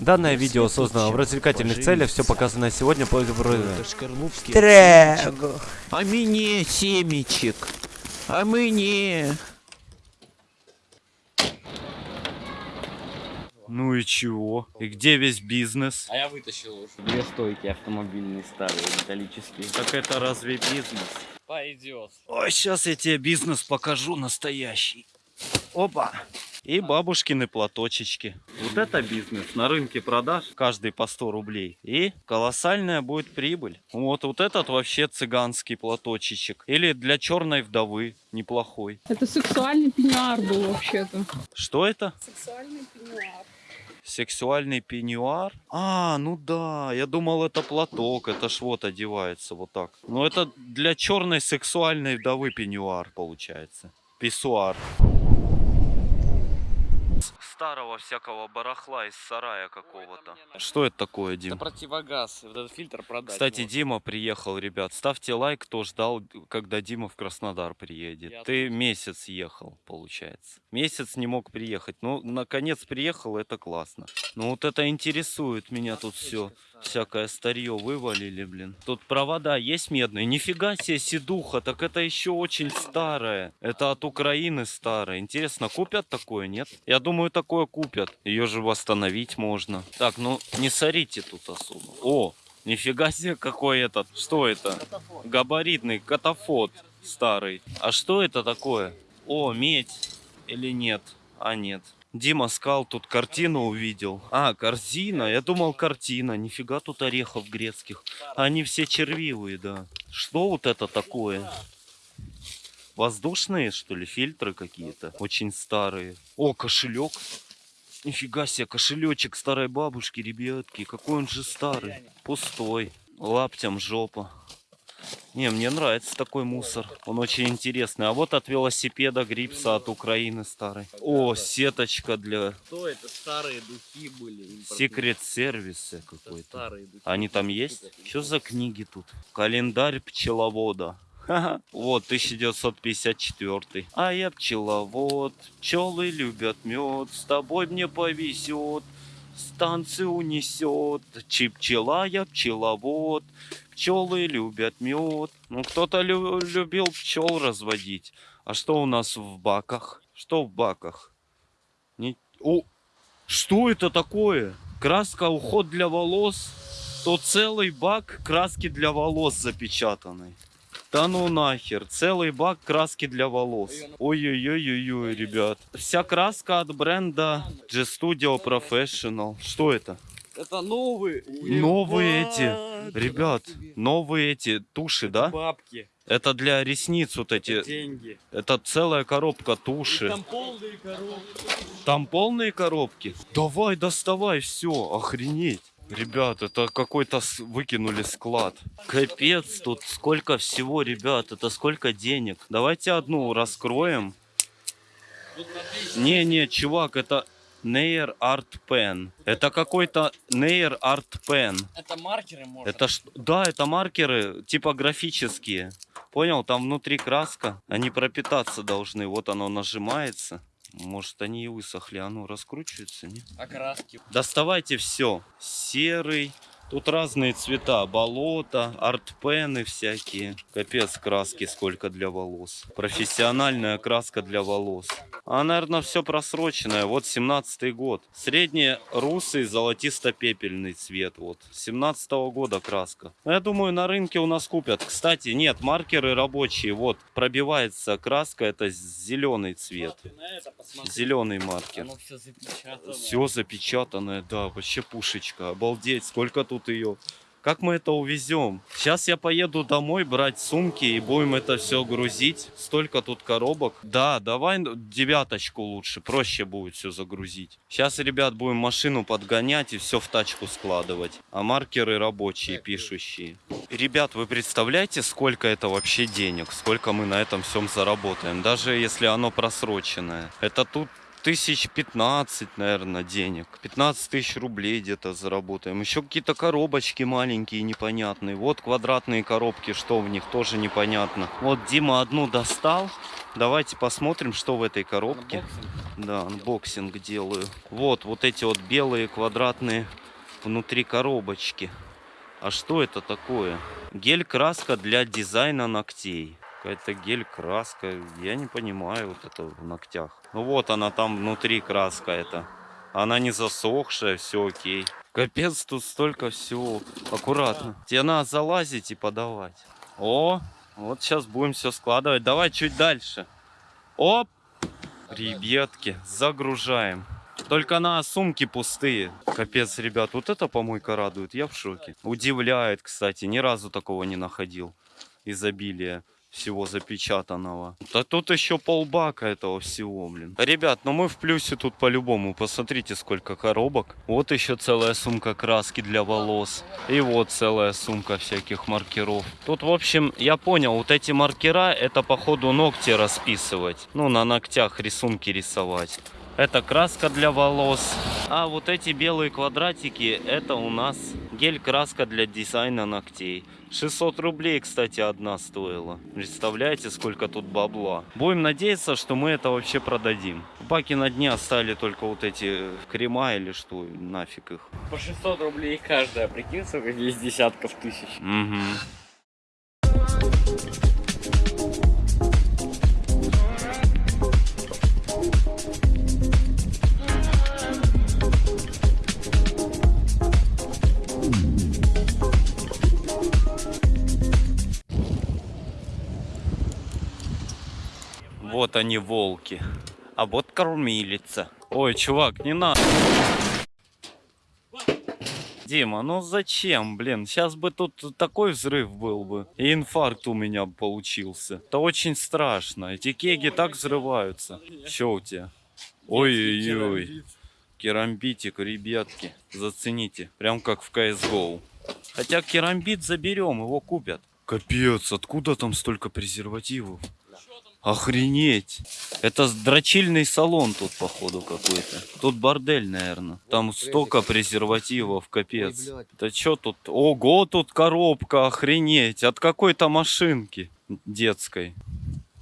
Данное видео создано в развлекательных целях, все показанное сегодня по Трэг. А мне семечек. А мне. Ну и чего? И где весь бизнес? А я вытащил уже. Две стойки автомобильные старые, металлические. Так это разве бизнес? Пойдет. Ой, сейчас я тебе бизнес покажу настоящий. Опа! И бабушкины платочечки. Вот это бизнес. На рынке продаж каждый по 100 рублей. И колоссальная будет прибыль. Вот, вот этот вообще цыганский платочечек. Или для черной вдовы неплохой. Это сексуальный пеньюар был вообще-то. Что это? Сексуальный пеньюар. Сексуальный пеньюар? А, ну да, я думал это платок, это ж вот одевается вот так. Ну это для черной сексуальной вдовы пеньюар получается. Писсуар. Старого всякого барахла из сарая какого-то. Что это такое, Это Дим? противогаз. Вот этот фильтр продать. Кстати, можно. Дима приехал, ребят. Ставьте лайк, кто ждал, когда Дима в Краснодар приедет. Я Ты тоже. месяц ехал, получается. Месяц не мог приехать. Ну, наконец приехал, это классно. Ну, вот это интересует меня тут все. Всякое старье вывалили, блин. Тут провода есть медные. Нифига себе седуха, так это еще очень старое. Это от Украины старое. Интересно, купят такое, нет? Я думаю, такое купят. Ее же восстановить можно. Так, ну не сорите тут особо. О, нифига себе какой этот. Что это? Габаритный катафот старый. А что это такое? О, медь или нет? А, нет. Дима скал тут картину увидел. А, корзина. Я думал картина. Нифига тут орехов грецких. Они все червивые, да. Что вот это такое? Воздушные, что ли, фильтры какие-то? Очень старые. О, кошелек. Нифига себе, кошелечек старой бабушки, ребятки. Какой он же старый. Пустой. Лаптям жопа. Не, мне нравится такой мусор. Он очень интересный. А вот от велосипеда грипса от Украины старый. О, сеточка для Что это? Старые духи были. импортные. секрет сервиса Это какой-то. Старые духи. Они там есть? Что за книги тут? Календарь пчеловода. Вот, 1954. А я пчеловод, пчелы любят мед, с тобой мне повезет, станцию унесет. Чи пчела, я пчеловод, пчелы любят мед. Ну, кто-то лю- любил пчел разводить. А что у нас в баках? Что в баках? Не... О, что это такое? Краска уход для волос? То целый бак краски для волос запечатанный. Да ну нахер, целый бак краски для волос. Ой-ой-ой-ой, ребят. Вся краска от бренда G-Studio Professional. Что это? Это новые. Новые эти, ребят, новые эти туши, да? Бабки. Это для ресниц вот эти. Деньги. Это целая коробка туши. Там полные коробки. Там полные коробки? Давай, доставай, все, охренеть. Ребят, это какой-то с- выкинули склад. Капец, тут сколько всего, ребят, это сколько денег. Давайте одну раскроем. Не-не, чувак, это Nair Art Pen. Это какой-то Nair Art Pen. Это маркеры можно. Это что? Да, это маркеры типографические. Понял, там внутри краска. Они пропитаться должны. Вот оно нажимается. Может, они и высохли. А ну, раскручиваются, не? Окраски. Доставайте все. Серый. Тут разные цвета. Болото, артпены всякие. Капец краски сколько для волос. Профессиональная краска для волос. А, наверное, все просроченное. Вот 17 год. Средний русый золотисто-пепельный цвет. Вот. 17 года краска. Ну, Я думаю, на рынке у нас купят. Кстати, нет, маркеры рабочие. Вот, пробивается краска. Это зеленый цвет. Зеленый маркер. Оно все запечатано. Все запечатанное, да, вообще пушечка. Обалдеть, сколько тут ее. Как мы это увезем? Сейчас я поеду домой брать сумки и будем это все грузить. Столько тут коробок. Да, давай девяточку лучше, проще будет все загрузить. Сейчас, ребят, будем машину подгонять и все в тачку складывать. А маркеры рабочие, пишущие. Ребят, вы представляете, сколько это вообще денег? Сколько мы на этом всем заработаем? Даже если оно просроченное. Это тут тысяч 15, наверное, денег. 15 тысяч рублей где-то заработаем. Еще какие-то коробочки маленькие, непонятные. Вот квадратные коробки, что в них, тоже непонятно. Вот Дима одну достал. Давайте посмотрим, что в этой коробке. Unboxing. Да, unboxing делаю. Вот, вот эти вот белые квадратные внутри коробочки. А что это такое? Гель-краска для дизайна ногтей. Какая-то гель-краска. Я не понимаю вот это в ногтях. Ну вот она там внутри краска это. Она не засохшая, все окей. Капец, тут столько всего. Аккуратно. Тебе надо залазить и подавать. О, вот сейчас будем все складывать. Давай чуть дальше. Оп! Ребятки, загружаем. Только на сумки пустые. Капец, ребят, вот это помойка радует. Я в шоке. Удивляет, кстати. Ни разу такого не находил. Изобилие всего запечатанного. Да тут еще полбака этого всего, блин. Ребят, ну мы в плюсе тут по-любому. Посмотрите, сколько коробок. Вот еще целая сумка краски для волос. И вот целая сумка всяких маркеров. Тут, в общем, я понял, вот эти маркера, это походу ногти расписывать. Ну, на ногтях рисунки рисовать. Это краска для волос. А вот эти белые квадратики, это у нас гель-краска для дизайна ногтей. 600 рублей, кстати, одна стоила. Представляете, сколько тут бабла. Будем надеяться, что мы это вообще продадим. В баке на дне оставили только вот эти крема или что, нафиг их. По 600 рублей каждая, прикинь, сколько есть десятков тысяч. Угу. Вот они волки. А вот кормилица. Ой, чувак, не надо. Дима, ну зачем, блин? Сейчас бы тут такой взрыв был бы. И инфаркт у меня получился. Это очень страшно. Эти кеги так взрываются. Что у тебя? Ой-ой-ой. Керамбитик, ребятки. Зацените. Прям как в CSGO. Хотя керамбит заберем, его купят. Капец, откуда там столько презервативов? Охренеть! Это дрочильный салон тут, походу, какой-то. Тут бордель, наверное. Там столько презервативов, капец. Да чё тут? Ого, тут коробка, охренеть! От какой-то машинки детской.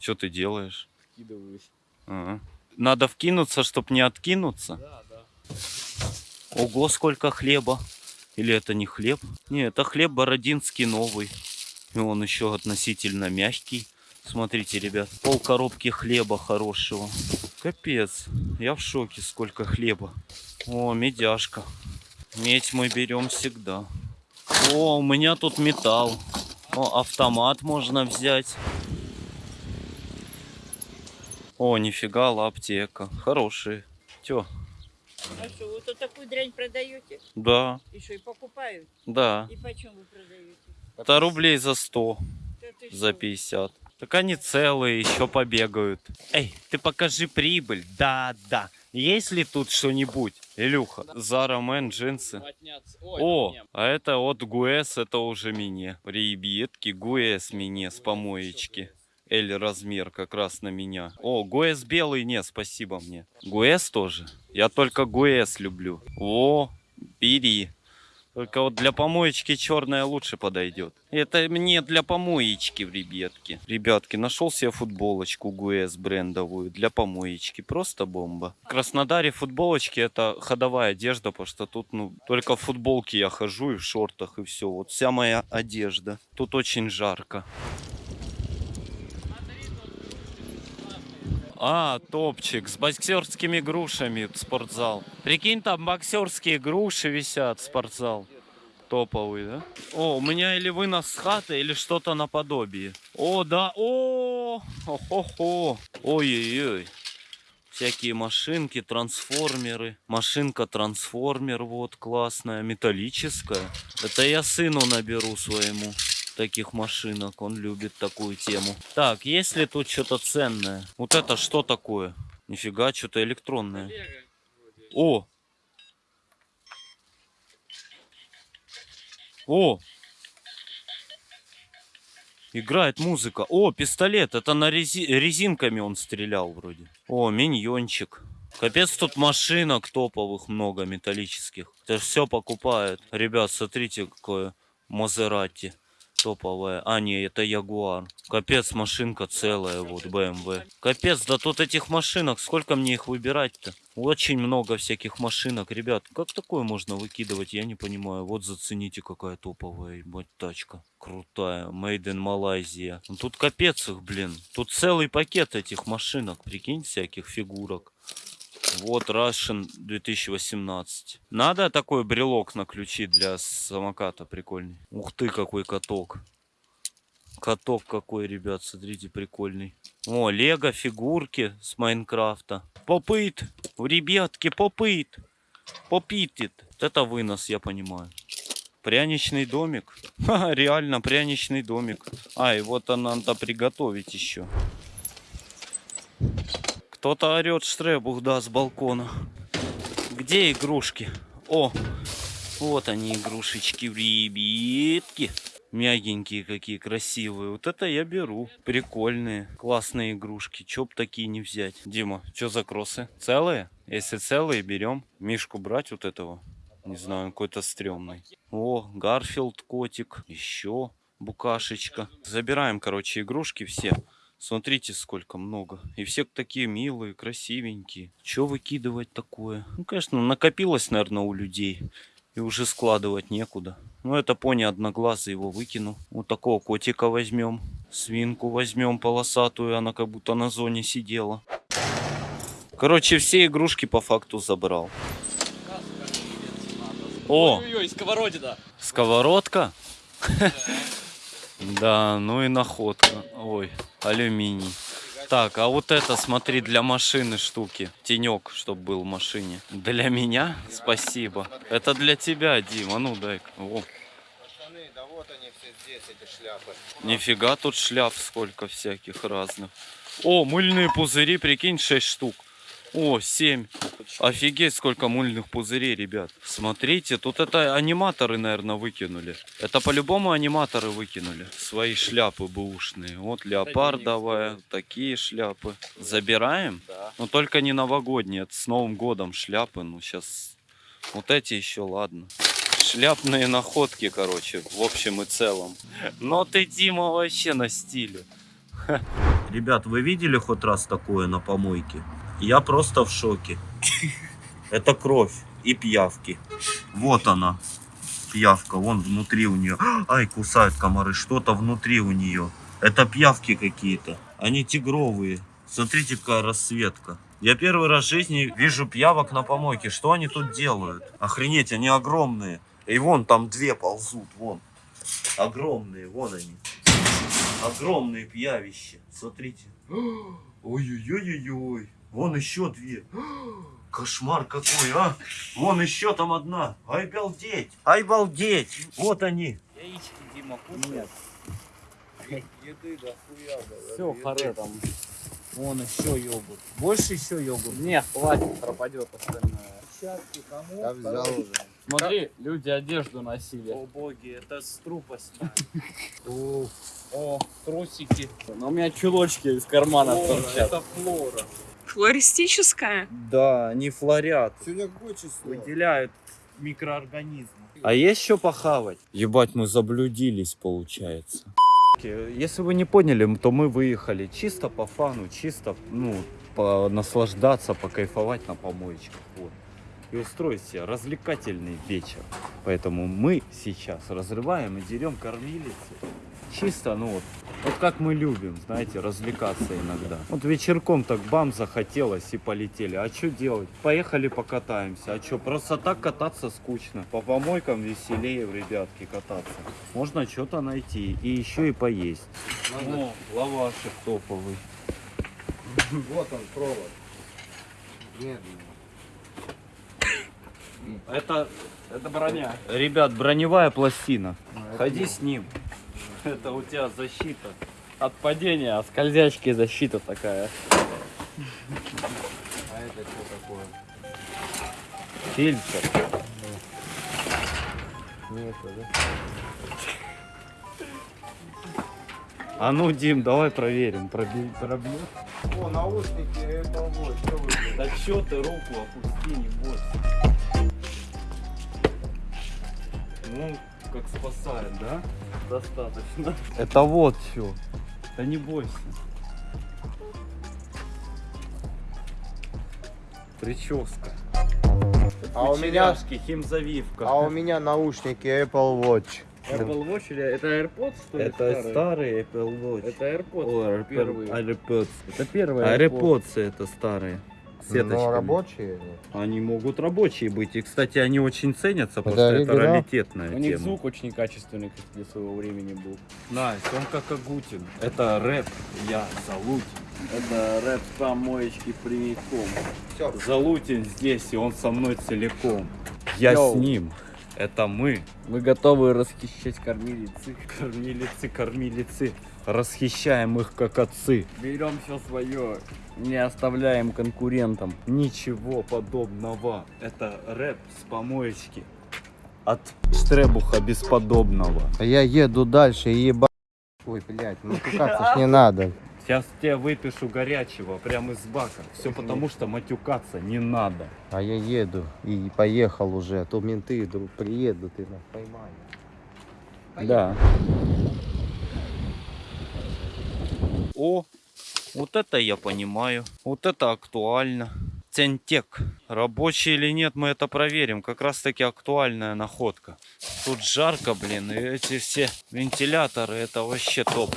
Что ты делаешь? Скидываюсь. Ага. Надо вкинуться, чтоб не откинуться? Ого, сколько хлеба. Или это не хлеб? Не, это хлеб бородинский новый. И он еще относительно мягкий. Смотрите, ребят, пол коробки хлеба хорошего. Капец, я в шоке, сколько хлеба. О, медяшка. Медь мы берем всегда. О, у меня тут металл. О, автомат можно взять. О, нифига, аптека. Хорошие. Тё, А что, вы тут такую дрянь продаете? да, И что, и покупают? да. И почем вы продаете? Это рублей за 100, Да за что? 50. Так они целые, еще побегают. Эй, ты покажи прибыль. Да, да. Есть ли тут что-нибудь? Илюха, Zara Man, джинсы. О, а это вот Guess, это уже мне. Ребятки, Guess мне с помоечки. L размер как раз на меня. О, Guess белый, не, спасибо мне. Guess тоже? Я только Guess люблю. О, бери. Только вот для помоечки черная лучше подойдет. Это мне для помоечки, ребятки. Ребятки, нашел себе футболочку Гуэс брендовую для помоечки. Просто бомба. В Краснодаре футболочки это ходовая одежда, потому что тут ну только в футболке я хожу и в шортах и все. Вот вся моя одежда. Тут очень жарко. А, топчик с боксерскими грушами спортзал. Прикинь, там боксерские груши висят, спортзал. Топовый, да? О, у меня или вынос с хаты, или что-то наподобие. О, да, о, хо-хо-хо. Ой-ой-ой. Всякие машинки, трансформеры. Машинка-трансформер, вот, классная, металлическая. Это я сыну наберу своему таких машинок. Он любит такую тему. Так, есть ли тут что-то ценное? Вот это что такое? Нифига, что-то электронное. О! О! Играет музыка. О, пистолет. Это на рези... резинками он стрелял вроде. О, миньончик. Капец, тут машинок топовых много металлических. Это все покупают. Ребят, смотрите, какое Мазерати. Топовая. А, не, это Ягуар. Капец, машинка целая, вот, BMW. Капец, да тут этих машинок, сколько мне их выбирать-то? Очень много всяких машинок, ребят. Как такое можно выкидывать, я не понимаю. Вот зацените, какая топовая, ебать, тачка. Крутая, made in Malaysia. Ну, Тут капец их, блин. Тут целый пакет этих машинок, прикинь, всяких фигурок. Вот Russian 2018. Надо такой брелок на ключи для самоката прикольный. Ух ты, какой каток. Каток какой, ребят, смотрите, прикольный. О, лего фигурки с Майнкрафта. Попыт, ребятки, попыт. Попитит. Вот Это вынос, я понимаю. Пряничный домик. Ха, реально пряничный домик. А, и вот она надо приготовить еще. Кто-то орет штребух, да, с балкона. Где игрушки? О, вот они, игрушечки, ребятки. Мягенькие какие, красивые. Вот это я беру. Прикольные, классные игрушки. Чё б такие не взять? Дима, что за кроссы? Целые? Если целые, берем. Мишку брать вот этого? Не знаю, он какой-то стрёмный. О, Гарфилд котик. Еще букашечка. Забираем, короче, игрушки все. Смотрите, сколько много. И все такие милые, красивенькие. Че выкидывать такое? Ну, конечно, накопилось, наверное, у людей. И уже складывать некуда. Ну, это пони одноглазый, его выкину. Вот такого котика возьмем. Свинку возьмем полосатую, она как будто на зоне сидела. Короче, все игрушки по факту забрал. О, Ой-ой-ой, сковородина. сковородка? Да, ну и находка. Ой, алюминий. Так, а вот это, смотри, для машины штуки. Тенек, чтобы был в машине. Для меня? Спасибо. Это для тебя, Дима. Ну дай. О. Нифига тут шляп сколько всяких разных. О, мыльные пузыри, прикинь, 6 штук. О, 7. Офигеть, сколько мыльных пузырей, ребят. Смотрите, тут это аниматоры, наверное, выкинули. Это по-любому аниматоры выкинули. Свои шляпы бэушные. Вот леопардовая, такие шляпы. Забираем? Да. Но только не новогодние, это с Новым годом шляпы. Ну, сейчас вот эти еще, ладно. Шляпные находки, короче, в общем и целом. Но ты, Дима, вообще на стиле. Ребят, вы видели хоть раз такое на помойке? Я просто в шоке. Это кровь и пиявки. Вот она, пиявка, вон внутри у нее. Ай, кусают комары, что-то внутри у нее. Это пиявки какие-то. Они тигровые. Смотрите, какая расцветка. Я первый раз в жизни вижу пиявок на помойке. Что они тут делают? Охренеть, они огромные. И вон там две ползут, вон. Огромные, вон они. Огромные пьявища. Смотрите. Ой-ой-ой-ой-ой. Вон еще две. Кошмар какой, а! Вон еще там одна. Ай, балдеть! Ай, балдеть! Вот они. Яички, Дима, Нет. Все, харе там. Вон еще йогурт. Больше еще йогурт? Нет, хватит, пропадет остальное. Я взял уже. Смотри, люди одежду носили. О боги, это с трупа О, трусики. Но у меня чулочки из кармана торчат. флора. Флористическая? Да, они флорят. Сегодня какое число? Выделяют микроорганизмы. А есть что похавать? Ебать, мы заблудились, получается. Если вы не поняли, то мы выехали чисто по фану, чисто, ну, по наслаждаться, покайфовать на помоечках. Вот. И устроить себе развлекательный вечер. Поэтому мы сейчас разрываем и дерем кормилицы. Чисто, ну вот, вот как мы любим, знаете, развлекаться иногда. Вот вечерком так бам захотелось и полетели. А что делать? Поехали покатаемся. А что, просто так кататься скучно. По помойкам веселее, ребятки, кататься. Можно что-то найти и еще и поесть. О, лавашек топовый. Вот он, провод. Это, это броня. Ребят, броневая пластина. Ходи с ним. Это у тебя защита. От падения, от скользячки защита такая. а это что такое? Фильтр. Нет, да? А ну, Дим, давай проверим. Пробьет? О, наушники, это вот, что вы? Да чё ты руку опусти, не бойся. Ну, как спасает, да? Достаточно. Это вот все. Да не бойся. Прическа. А у меня, химзавивка. а у меня наушники Apple Watch. Apple Watch или это AirPods, что ли? Это старые? старый Apple Watch. Это AirPods. Ой, первые. AirPods. Это первый AirPods это старые. С Но сеточками. рабочие? Они могут рабочие быть. И, кстати, они очень ценятся, потому Это что это раритетная У них тема. звук очень качественный как для своего времени был. Настя, он как Агутин. Это рэп, я Залутин. Это рэп с помоечки прямиком. Всё. Залутин здесь, и он со мной целиком. Я Йоу. с ним. Это мы. Мы готовы расхищать кормилицы. Кормилицы, кормилицы. Расхищаем их как отцы. Берем все свое, не оставляем конкурентам. Ничего подобного. Это рэп с помоечки. От Штребуха бесподобного. А я еду дальше и еба... Ой, блядь, ну кататься ж не надо. Сейчас тебе выпишу горячего прямо из бака. Все потому, что матюкаться не надо. А я еду и поехал уже, а то менты вдруг приедут и нас поймают. Да. О, вот это я понимаю. Вот это актуально. Центек. Рабочий или нет, мы это проверим. Как раз таки актуальная находка. Тут жарко, блин, и эти все вентиляторы, это вообще топ.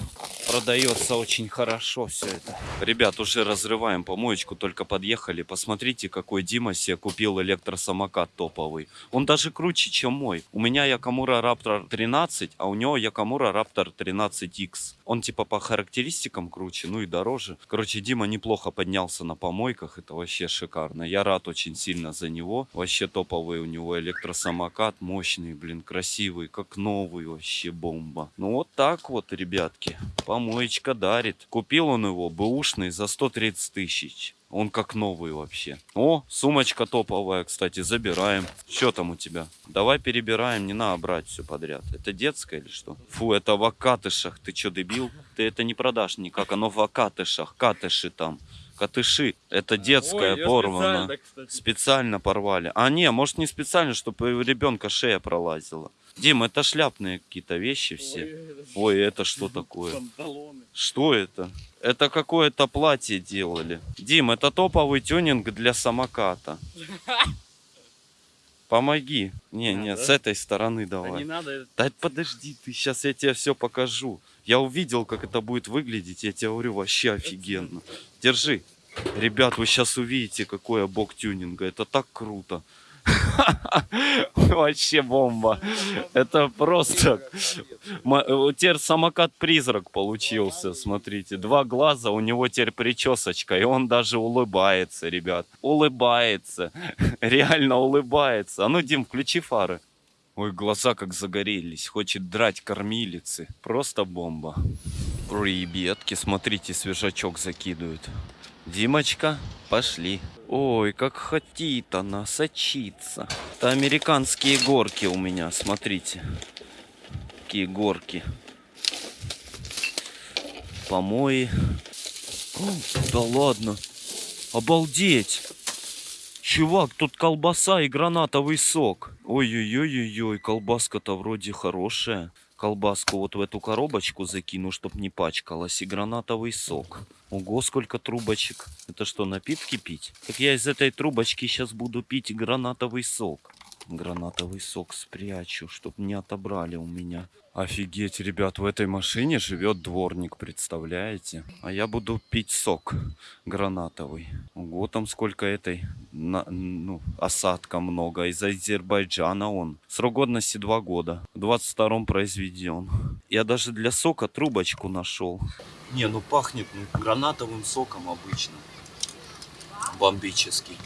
Продается очень хорошо все это. Ребят, уже разрываем помоечку, только подъехали. Посмотрите, какой Дима себе купил электросамокат топовый. Он даже круче, чем мой. У меня Якамура Raptor 13, а у него Якамура Raptor 13X. Он типа по характеристикам круче, ну и дороже. Короче, Дима неплохо поднялся на помойках, это вообще шикарно. Я рад очень сильно за него. Вообще топовый у него электросамокат, мощный, блин, красивый, как новый, вообще бомба. Ну вот так вот, ребятки, помоечка дарит. Купил он его бэушный за 130 тысяч. Он как новый вообще. О, сумочка топовая, кстати, забираем. Что там у тебя? Давай перебираем, не надо брать все подряд. Это детское или что? Фу, это в окатышах. Ты что, дебил? Ты это не продашь никак. Оно в окатышах. Катыши там. Катыши. Это детская порвана. Специально порвали. А не, может не специально, чтобы у ребенка шея пролазила. Дим, это шляпные какие-то вещи все. Ой, это что такое? Что это? Это какое-то платье делали. Дим, это топовый тюнинг для самоката. Помоги. Не, не, с этой стороны давай. надо. Да подожди, ты сейчас я тебе все покажу. Я увидел, как это будет выглядеть. Я тебе говорю, вообще офигенно. Держи. Ребят, вы сейчас увидите, какой я бог тюнинга. Это так круто. Вообще бомба. Это просто... Э, Теперь самокат-призрак получился, смотрите. Два глаза, у него теперь причесочка, и он даже улыбается, ребят. Улыбается. Реально улыбается. А ну, Дим, включи фары. Ой, глаза как загорелись. Хочет драть кормилицы. Просто бомба. Ребятки, смотрите, свежачок закидывают. Димочка, пошли. Ой, как хотит она сочиться. Это американские горки у меня, смотрите. Какие горки. Помои. О, да ладно. Обалдеть. Чувак, тут колбаса и гранатовый сок. Ой-ой-ой-ой, колбаска-то вроде хорошая. Колбаску вот в эту коробочку закину, чтоб не пачкалась. И гранатовый сок. Ого, сколько трубочек. Это что, напитки пить? Так я из этой трубочки сейчас буду пить гранатовый сок. Гранатовый сок спрячу, чтоб не отобрали у меня. Офигеть, ребят, в этой машине живет дворник, представляете? А я буду пить сок гранатовый. Ого, там сколько этой, на- ну, осадка много. Из Азербайджана он. Срок годности 2 года. В 22-м произведен. Я даже для сока трубочку нашел. Не, ну пахнет ну, гранатовым соком обычно. Бомбический.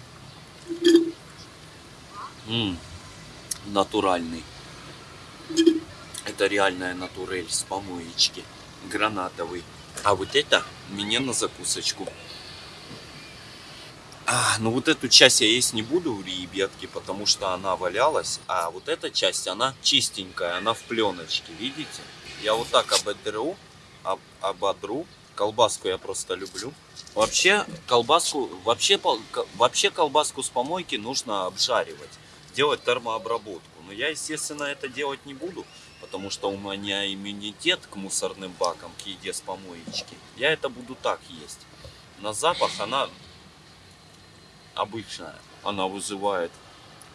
М, натуральный. Это реальная натурель с помоечки. Гранатовый. А вот это мне на закусочку. А, ну вот эту часть я есть не буду, ребятки, потому что она валялась. А вот эта часть, она чистенькая, она в пленочке, видите? Я вот так ободру, об- ободру. Колбаску я просто люблю. Вообще, колбаску, вообще, вообще колбаску с помойки нужно обжаривать. Делать термообработку. Но я, естественно, это делать не буду, потому что у меня иммунитет к мусорным бакам, к еде с помоечки. Я это буду так есть. На запах она обычная. Она вызывает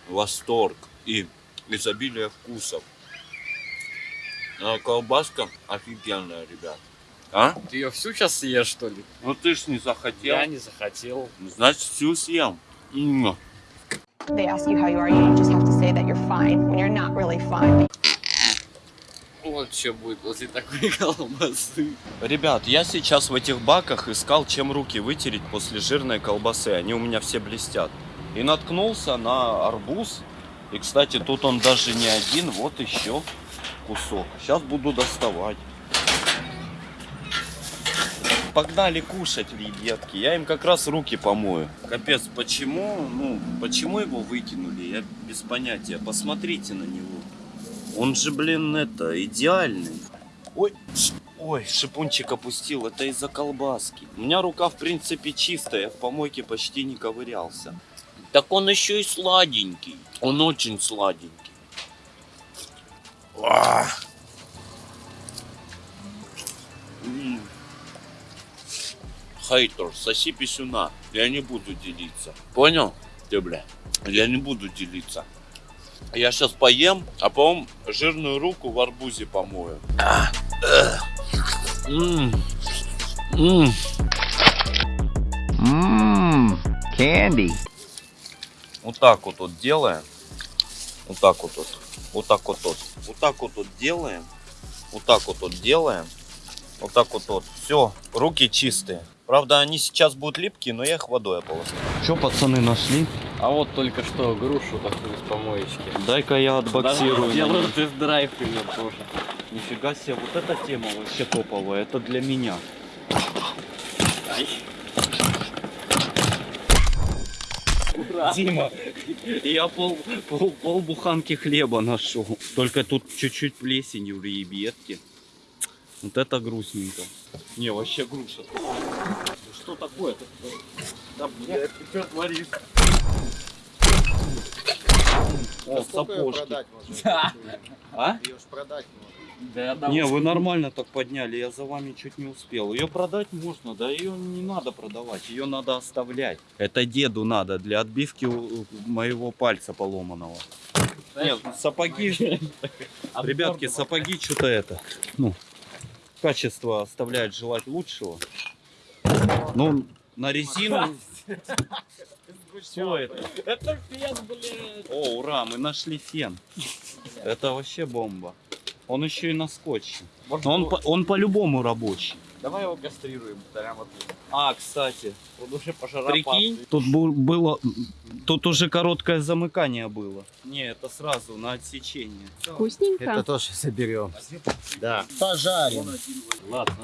восторг и изобилие вкусов. А колбаска офигенная, ребят. А? Ты ее всю сейчас съешь, что ли? Ну ты ж не захотел. Я не захотел. Значит, всю съем. М. They ask you how you are, you just have to say that you're fine when you're not really fine. Вот что будет после такой колбасы. Ребят, я сейчас в этих баках искал, чем руки вытереть после жирной колбасы. Они у меня все блестят. И наткнулся на арбуз. И, кстати, тут он даже не один. Вот еще кусок. Сейчас буду доставать. Погнали кушать, ребятки. Я им как раз руки помою. Капец, почему, ну, почему его выкинули? Я без понятия. Посмотрите на него. Он же, блин, это, идеальный. Ой, ой, шипунчик опустил. Это из-за колбаски. У меня рука, в принципе, чистая. Я в помойке почти не ковырялся. Так он еще и сладенький. Он очень сладенький. А. Хейтер, соси писюна. Я не буду делиться. Понял? Ты, бля. Я не буду делиться. Я сейчас поем, а потом жирную руку в арбузе помою. Эх. М. М. Mmm, candy. Вот так вот вот делаем. Вот так вот вот. Вот так вот вот. Вот так вот вот делаем. Вот так вот вот делаем. Вот так вот вот. Все, руки чистые. Правда, они сейчас будут липкие, но я их водой ополосну. Что, пацаны, нашли? А вот только что грушу такую с помоечки. Дай-ка я отбоксирую. Делаю тест-драйв ее тоже. Нифига себе, вот эта тема вообще топовая. Это для меня. Дима, я пол, пол, пол буханки хлеба нашел. Только тут чуть-чуть плесенью в ребятки. Вот это грустненько. Не, вообще груша. Что такое-то? Да, блядь, ты что творишь? О, сапожки. А? Ее ж продать можно. Да Не, вы нормально так подняли, я за вами чуть не успел. Ее продать можно, да ее не надо продавать, ее надо оставлять. Это деду надо для отбивки моего пальца поломанного. Нет, сапоги, ребятки, сапоги что-то это, ну, качество оставляет желать лучшего. Ну, на резину... Что это? Это фен, блядь. О, ура, мы нашли фен. Это вообще бомба. Он еще и на скотче. Но он, он по-любому рабочий. Давай его кастрируем прямо тут. А, кстати, Он уже прикинь, тут было, тут уже короткое замыкание было. Не, это сразу на отсечение. Вкусненько. Это тоже заберем. Да. Пожарим. Ладно,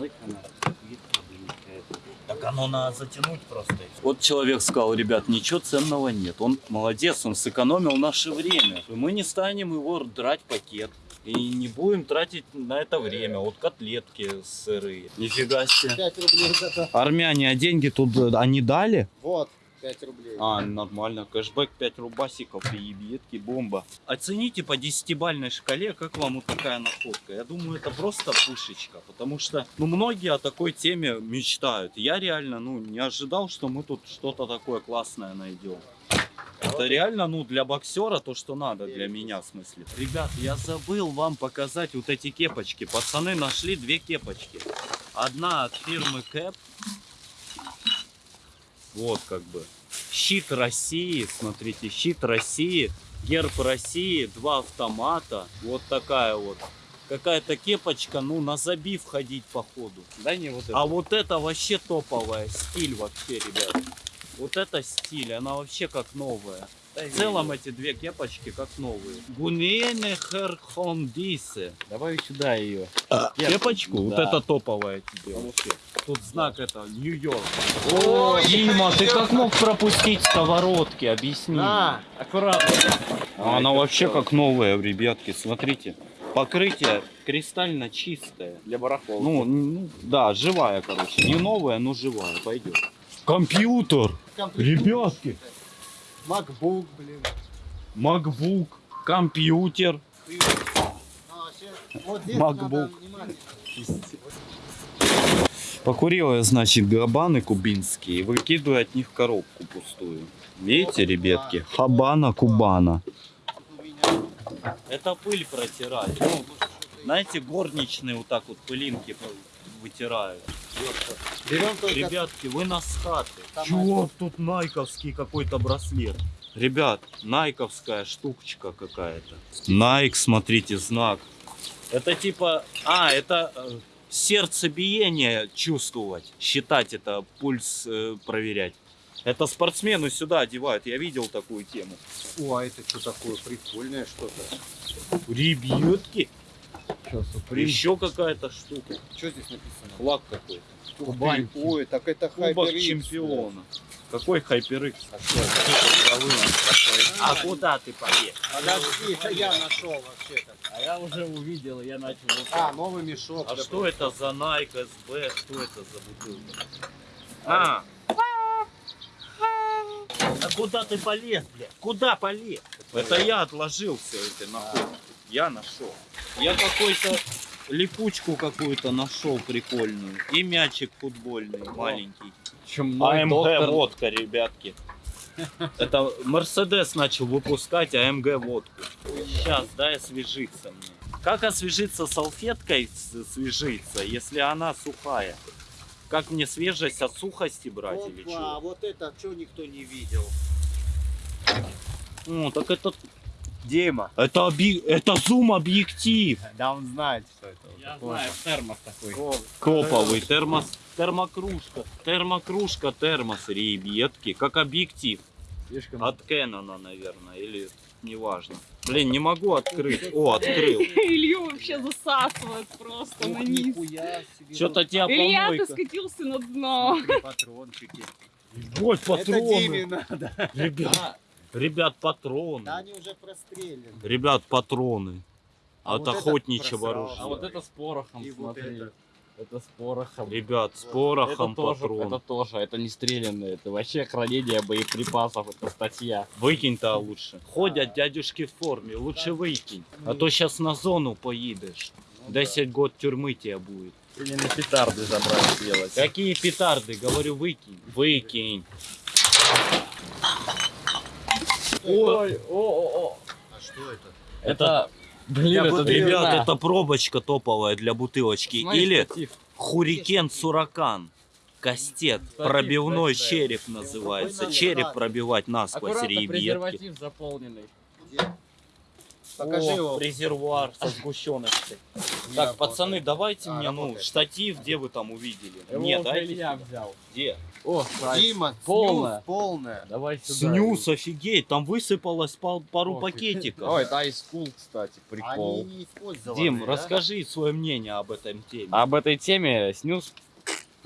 Так оно надо затянуть просто. Вот человек сказал, ребят, ничего ценного нет. Он молодец, он сэкономил наше время. Мы не станем его драть пакет. И не будем тратить на это время. Вот котлетки сырые. Нифига себе. 5 рублей за это. Армяне, а деньги тут э, они дали? Вот, 5 рублей. А, нормально. Кэшбэк 5 рубасиков и ебетки, бомба. Оцените по 10-бальной шкале, как вам вот такая находка. Я думаю, это просто пушечка, потому что, ну, многие о такой теме мечтают. Я реально, ну, не ожидал, что мы тут что-то такое классное найдем. Это реально, ну, для боксера то, что надо, для меня, в смысле. Ребят, я забыл вам показать вот эти кепочки. Пацаны нашли две кепочки. Одна от фирмы Кэп. Вот как бы. Щит России, смотрите, щит России, герб России, два автомата. Вот такая вот. Какая-то кепочка, ну, на забив ходить походу. Дай мне вот это. А вот это вообще топовая, стиль вообще, ребят. Вот это стиль, она вообще как новая. В целом эти две кепочки как новые. Гунене Херхондисе. Давай сюда ее. Кепочку? Вот Да. это топовая тебе вообще. Тут знак это Нью-Йорк. Дима, ты как мог пропустить сковородки? Объясни. А, Аккуратно. А Она вообще как новая, ребятки, смотрите. Покрытие кристально чистое. Для барахолки. Ну, ну, да, живая, короче. Не новая, но живая, пойдет. Компьютер! Ребятки! MacBook, блин. MacBook. Компьютер. MacBook. Покурил я, значит, габаны кубинские и выкидываю от них коробку пустую. Видите, ребятки? Хабана Кубана. Это пыль протирать. Ну, знаете, горничные вот так вот пылинки вытирают. Ребятки, вы на скаты. Чего тут найковский какой-то браслет? Ребят, найковская штучка какая-то. Найк, смотрите, знак. Это типа... А, это э, сердцебиение чувствовать. Считать это, пульс э, проверять. Это спортсмены сюда одевают. Я видел такую тему. О, а это что такое? Прикольное что-то. Ребятки, Что, суприм? еще какая-то штука. Что здесь написано? Флаг какой-то. Кубань. Ой, так это Кубок HyperX. чемпиона. Какой HyperX? А это? А куда ты поехал? Подожди, это я нашел вообще-то. А я уже увидел, я начал... А, новый мешок. А что это за Nike SB? Что это за бутылка? А! А куда ты полез, блядь? Куда полез? Это я отложил все это находки. Я нашел. Я какой-то липучку какую-то нашел прикольную. И мячик футбольный маленький. Чем АМГ водка, ребятки. Это Мерседес начал выпускать АМГ водку. Сейчас, дай освежиться мне. Как освежиться салфеткой свежиться, если она сухая? Как мне свежесть от сухости брать или Опа, что? вот это что никто не видел. Ну, так это... Дима. Это, оби... это зум-объектив. Да он знает, что это. Я знаю, термос такой. Коповый термос, термокружка, термокружка, термос, ребятки, как объектив. Слишком... От Кэнона, наверное, или неважно. Блин, не могу открыть. О, открыл. Илью вообще засасывает просто на низ. Что-то тебя Илья, ты помойка. скатился на дно. Патрончики. Вот Это Диме патроны. надо. Ребят, ребят, Да патроны. они уже прострелены. Ребят, патроны. А От вот охотничьего оружия. А вот это с порохом, И вот смотри. это. Это с порохом. Ребят, с порохом это тоже, патрон. это тоже, это не стрелянные, это вообще хранение боеприпасов, это статья. Выкинь-то лучше. Ходят дядюшки в форме, лучше выкинь. А то сейчас на зону поедешь. 10 год тюрьмы тебе будет. Или на петарды забрать сделать. Какие петарды? Говорю, выкинь. Выкинь. Ой, о, о, о. А что это? Это, блин, это Ребят, это пробочка топовая для бутылочки. Смотри, Или. Хурикен Суракан. Кастет. Статив, Пробивной кстати. череп называется. Череп пробивать насквозь, Аккуратно, ребятки. презерватив заполненный. Где? Покажи О, его. резервуар со сгущеночкой. Не Так, работает. пацаны, давайте А, мне, ну, штатив, где вы там увидели? Его уже дайте. Сюда. взял. Где? О, Дима, Полная. снюс полная. Давай сюда. Снюс, офигеть, там высыпалось пал- пару пакетиков. О, это айскул, кстати, Они прикол. не использованы. Дим, да? расскажи свое мнение об этом теме. Об этой теме снюс.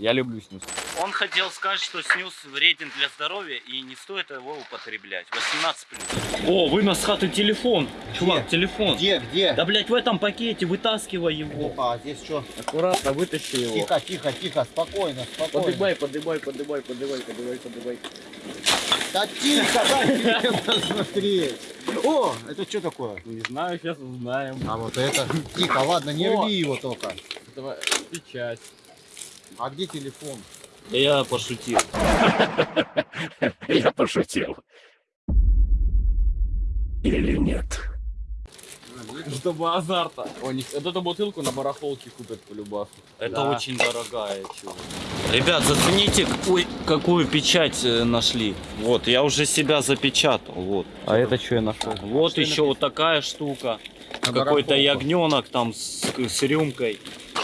Я люблю снюс. Он хотел сказать, что снюс вреден для здоровья и не стоит его употреблять. 18 плюс. О, вынос с хаты телефон. Чувак, телефон. Где, где? Да, блядь, в этом пакете вытаскивай его. А здесь что? Аккуратно вытащи его. Тихо, тихо, тихо, спокойно, спокойно. Подымай, подымай, подымай, подымай, подымай, подымай. Да тихо, дай посмотреть. О, это что такое? Не знаю, сейчас узнаем. А вот это. Тихо, ладно, не рви его только. Давай, печать. А где телефон? Я пошутил. Я пошутил. Или нет? Чтобы азарта. О, не- вот эту бутылку на барахолке купят по любасу. Это Да. очень дорогая, чувак. Ребят, зацените, какую печать э, нашли. Вот, я уже себя запечатал. Вот. А это что я нашел? Вот еще вот такая штука. Какой-то ягненок там с, с рюмкой.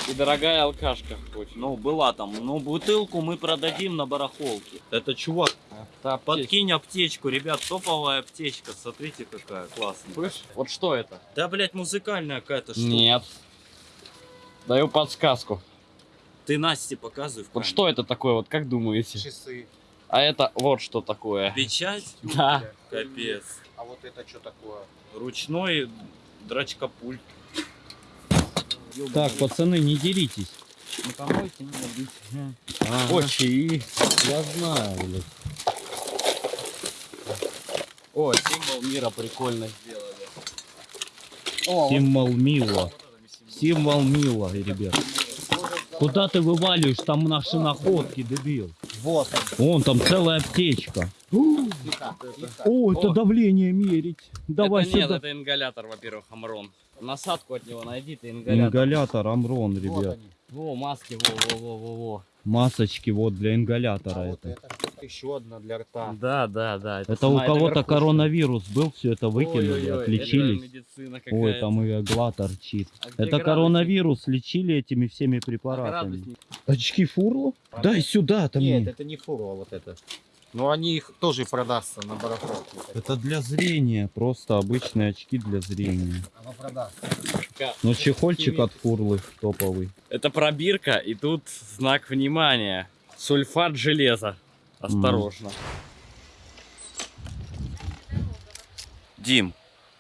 И дорогая алкашка очень. Ну, была там. Ну, бутылку мы продадим на барахолке. Это чувак, аптечка. подкинь аптечку. Ребят, топовая аптечка. Смотрите, какая классная. Слышь, вот что это? Да, блядь, музыкальная какая-то штука. Нет. Даю подсказку. Ты Насте показывай в Вот что это такое, вот как думаете? Часы. А это вот что такое. Печать? Да. Капец. А вот это что такое? Ручной драчкапульт. Так, пацаны, не деритесь. Не помойте, не убить. О, чаи. Я знаю, блядь. О, символ мира прикольно сделали. О, Символ Мила. Символ Мила, ребят. Куда ты вываливаешь? Там наши находки, дебил. вот он. Вон, там целая аптечка. Тихо, тихо. О, это давление мерить. Давай это нет, сюда. это ингалятор, во-первых, Амрон. Насадку от него найди, ты ингалятор. Ингалятор Амрон, Вот ребят. они. Во, маски, во, во, во, во, во. Масочки вот для ингалятора А вот это. это что-то еще одна для рта. Да, да, да. Это у сама- кого-то коронавирус был, все это выкинули, Это отличились. медицина Ой, там и игла торчит. А Это градусник? коронавирус лечили этими всеми А препаратами. градусник? Очки фурло? Дай сюда, там Нет, это не фура вот это. Но они их тоже продастся на барахолке. Это для зрения, просто обычные очки для зрения. Оно продастся. Но чехольчик от фурлы топовый. Это пробирка, и тут знак внимания. Сульфат железа. Осторожно. Дим,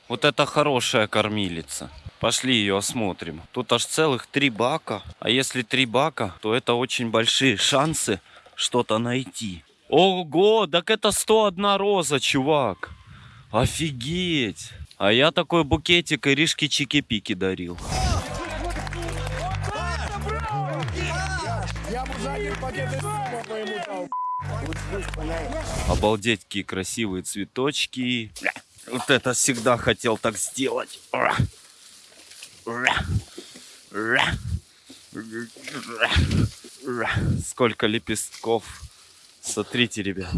вот это хорошая кормилица. Пошли ее осмотрим. Тут аж целых три бака. А если три бака, то это очень большие шансы что-то найти. Ого, так это 101 роза, чувак. Офигеть. А я такой букетик Иришке Чики-Пики дарил. Обалдеть, какие красивые цветочки. Вот это всегда хотел так сделать. Сколько лепестков. Смотрите, ребят.